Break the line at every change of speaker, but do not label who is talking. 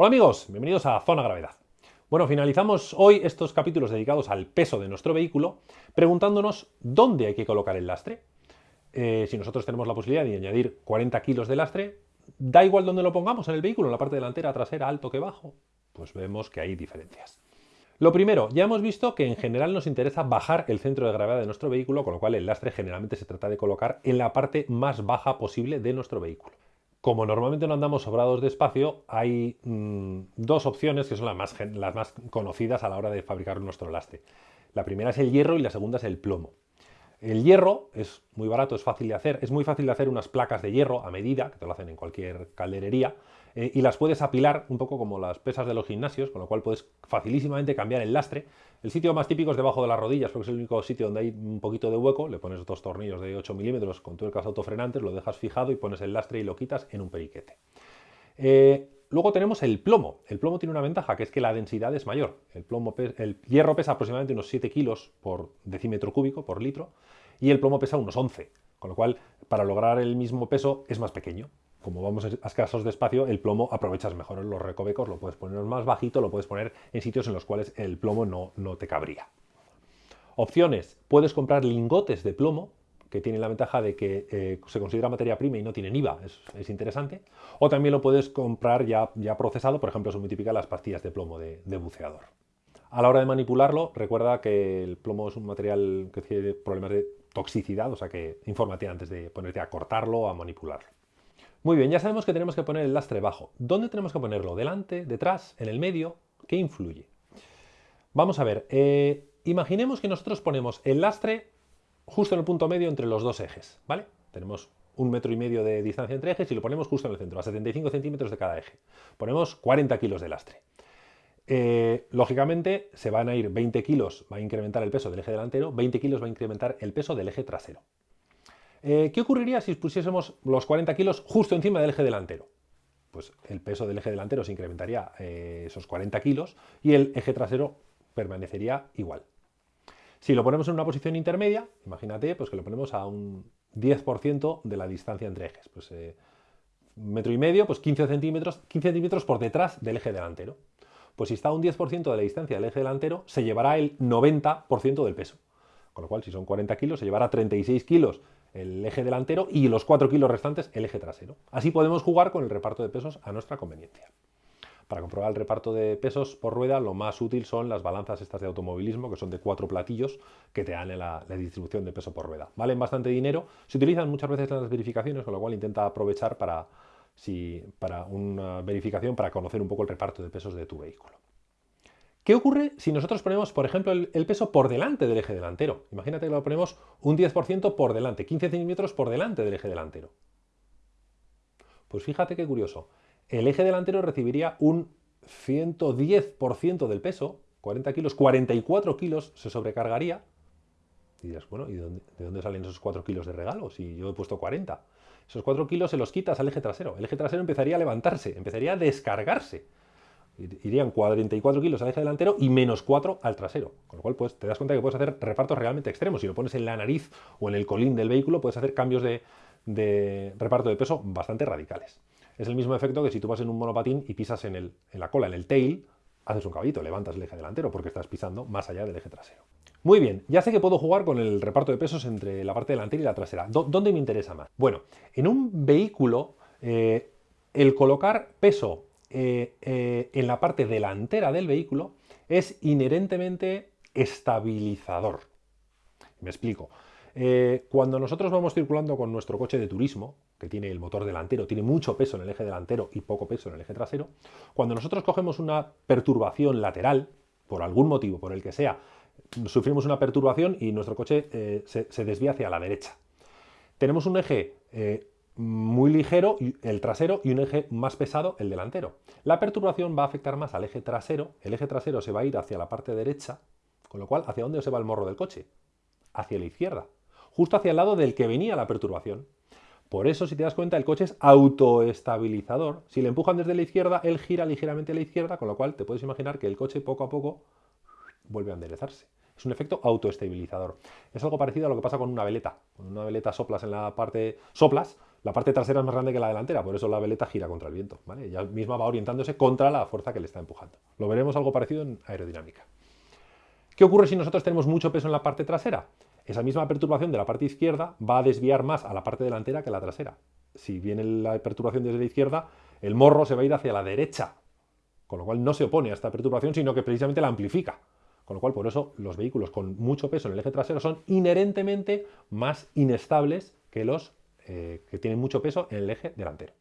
Hola amigos, bienvenidos a Zona Gravedad. Bueno, finalizamos hoy estos capítulos dedicados al peso de nuestro vehículo preguntándonos dónde hay que colocar el lastre. Eh, si nosotros tenemos la posibilidad de añadir 40 kilos de lastre, da igual dónde lo pongamos en el vehículo, en la parte delantera, trasera, alto que bajo, pues vemos que hay diferencias. Lo primero, ya hemos visto que en general nos interesa bajar el centro de gravedad de nuestro vehículo, con lo cual el lastre generalmente se trata de colocar en la parte más baja posible de nuestro vehículo. Como normalmente no andamos sobrados de espacio, hay mm, dos opciones que son las más, las más conocidas a la hora de fabricar nuestro lastre. La primera es el hierro y la segunda es el plomo. El hierro es muy barato, es fácil de hacer. Es muy fácil de hacer unas placas de hierro a medida, que te lo hacen en cualquier calderería, eh, y las puedes apilar un poco como las pesas de los gimnasios, con lo cual puedes facilísimamente cambiar el lastre. El sitio más típico es debajo de las rodillas, porque es el único sitio donde hay un poquito de hueco. Le pones dos tornillos de 8 milímetros con tuercas autofrenantes, lo dejas fijado y pones el lastre y lo quitas en un periquete. Eh, luego tenemos el plomo. El plomo tiene una ventaja, que es que la densidad es mayor. El, plomo, el hierro pesa aproximadamente unos 7 kilos por decímetro cúbico, por litro, y el plomo pesa unos 11, con lo cual para lograr el mismo peso es más pequeño. Como vamos a escasos de espacio, el plomo aprovechas mejor los recovecos, lo puedes poner más bajito, lo puedes poner en sitios en los cuales el plomo no, no te cabría. Opciones, puedes comprar lingotes de plomo, que tienen la ventaja de que eh, se considera materia prima y no tienen IVA, es, interesante. O también lo puedes comprar ya, ya procesado, por ejemplo, son muy típicas las pastillas de plomo de, de buceador. A la hora de manipularlo, recuerda que el plomo es un material que tiene problemas de toxicidad, o sea que infórmate antes de ponerte a cortarlo o a manipularlo. Muy bien, ya sabemos que tenemos que poner el lastre bajo. ¿Dónde tenemos que ponerlo? ¿Delante? ¿Detrás? ¿En el medio? ¿Qué influye? Vamos a ver, eh, imaginemos que nosotros ponemos el lastre justo en el punto medio entre los dos ejes, ¿vale? Tenemos un metro y medio de distancia entre ejes y lo ponemos justo en el centro, a 75 centímetros de cada eje. Ponemos 40 kilos de lastre. Eh, lógicamente se van a ir 20 kilos, va a incrementar el peso del eje delantero, 20 kilos va a incrementar el peso del eje trasero. Eh, ¿Qué ocurriría si pusiésemos los 40 kilos justo encima del eje delantero? Pues el peso del eje delantero se incrementaría eh, esos 40 kilos y el eje trasero permanecería igual. Si lo ponemos en una posición intermedia, imagínate pues que lo ponemos a un 10% de la distancia entre ejes. Pues metro y medio, pues 15 centímetros, 15 centímetros por detrás del eje delantero. Pues si está a un 10% de la distancia del eje delantero, se llevará el 90% del peso. Con lo cual, si son 40 kilos, se llevará 36 kilos el eje delantero y los 4 kilos restantes el eje trasero. Así podemos jugar con el reparto de pesos a nuestra conveniencia. Para comprobar el reparto de pesos por rueda, lo más útil son las balanzas estas de automovilismo, que son de cuatro platillos, que te dan la, distribución de peso por rueda. Valen bastante dinero, se utilizan muchas veces en las verificaciones, con lo cual intenta aprovechar para, para una verificación para conocer un poco el reparto de pesos de tu vehículo. ¿Qué ocurre si nosotros ponemos, por ejemplo, el, peso por delante del eje delantero? Imagínate que lo ponemos un 10% por delante, 15 centímetros por delante del eje delantero. Pues fíjate qué curioso. El eje delantero recibiría un 110% del peso, 40 kilos, 44 kilos se sobrecargaría. Y dirás, bueno, ¿y de dónde, de dónde salen esos 4 kilos de regalo si yo he puesto 40? Esos 4 kilos se los quitas al eje trasero. El eje trasero empezaría a levantarse, empezaría a descargarse. Irían 44 kilos al eje delantero y menos 4 al trasero. Con lo cual, pues, te das cuenta que puedes hacer repartos realmente extremos. Si lo pones en la nariz o en el colín del vehículo, puedes hacer cambios de, reparto de peso bastante radicales. Es el mismo efecto que si tú vas en un monopatín y pisas en, en la cola, en el tail, haces un caballito, levantas el eje delantero porque estás pisando más allá del eje trasero. Muy bien, ya sé que puedo jugar con el reparto de pesos entre la parte delantera y la trasera. ¿Dónde me interesa más? Bueno, en un vehículo, eh, el colocar peso eh, eh, en la parte delantera del vehículo es inherentemente estabilizador. Me explico. Cuando nosotros vamos circulando con nuestro coche de turismo, que tiene el motor delantero, tiene mucho peso en el eje delantero y poco peso en el eje trasero, cuando nosotros cogemos una perturbación lateral, por algún motivo, por el que sea, sufrimos una perturbación y nuestro coche eh, se, desvía hacia la derecha. Tenemos un eje eh, muy ligero, el trasero, y un eje más pesado, el delantero. La perturbación va a afectar más al eje trasero, el eje trasero se va a ir hacia la parte derecha, con lo cual, ¿hacia dónde se va el morro del coche? Hacia la izquierda, justo hacia el lado del que venía la perturbación. Por eso, si te das cuenta, el coche es autoestabilizador. Si le empujan desde la izquierda, él gira ligeramente a la izquierda, con lo cual te puedes imaginar que el coche poco a poco vuelve a enderezarse. Es un efecto autoestabilizador. Es algo parecido a lo que pasa con una veleta. Con una veleta soplas en la parte... soplas, La parte trasera es más grande que la delantera, por eso la veleta gira contra el viento. ¿vale? Ella misma va orientándose contra la fuerza que le está empujando. Lo veremos algo parecido en aerodinámica. ¿Qué ocurre si nosotros tenemos mucho peso en la parte trasera? Esa misma perturbación de la parte izquierda va a desviar más a la parte delantera que a la trasera. Si viene la perturbación desde la izquierda, el morro se va a ir hacia la derecha, con lo cual no se opone a esta perturbación, sino que precisamente la amplifica. Con lo cual, por eso, los vehículos con mucho peso en el eje trasero son inherentemente más inestables que los eh, que tienen mucho peso en el eje delantero.